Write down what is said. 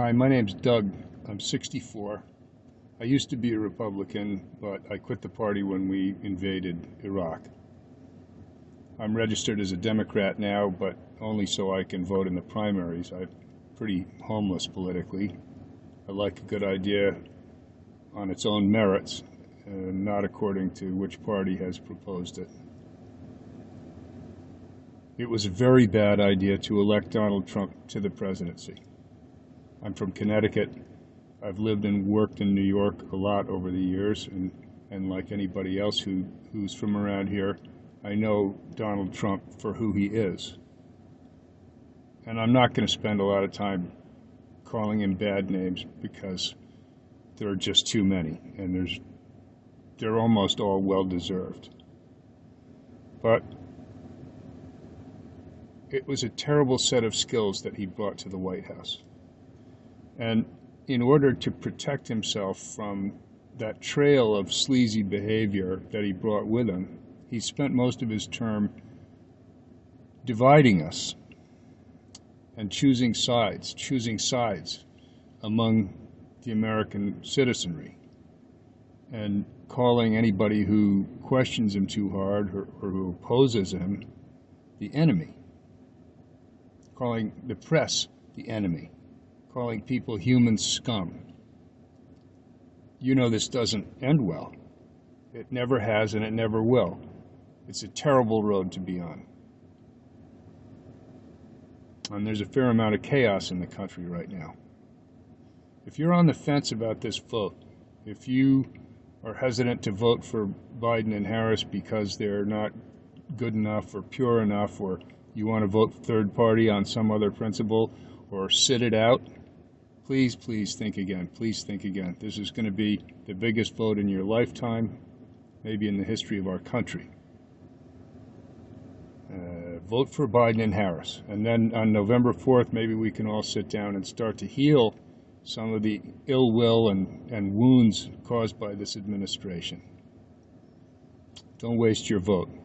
Hi, my name's Doug. I'm 64. I used to be a Republican, but I quit the party when we invaded Iraq. I'm registered as a Democrat now, but only so I can vote in the primaries. I'm pretty homeless politically. I like a good idea on its own merits, and not according to which party has proposed it. It was a very bad idea to elect Donald Trump to the presidency. I'm from Connecticut. I've lived and worked in New York a lot over the years, and, and like anybody else who, who's from around here, I know Donald Trump for who he is. And I'm not going to spend a lot of time calling him bad names because there are just too many, and there's they're almost all well deserved. But it was a terrible set of skills that he brought to the White House. And in order to protect himself from that trail of sleazy behavior that he brought with him, he spent most of his term dividing us and choosing sides, choosing sides among the American citizenry and calling anybody who questions him too hard or, or who opposes him the enemy, calling the press the enemy calling people human scum. You know this doesn't end well. It never has and it never will. It's a terrible road to be on. And there's a fair amount of chaos in the country right now. If you're on the fence about this vote, if you are hesitant to vote for Biden and Harris because they're not good enough or pure enough, or you want to vote third party on some other principle, or sit it out, please, please think again. Please think again. This is going to be the biggest vote in your lifetime, maybe in the history of our country. Uh, vote for Biden and Harris. And then on November 4th, maybe we can all sit down and start to heal some of the ill will and, and wounds caused by this administration. Don't waste your vote.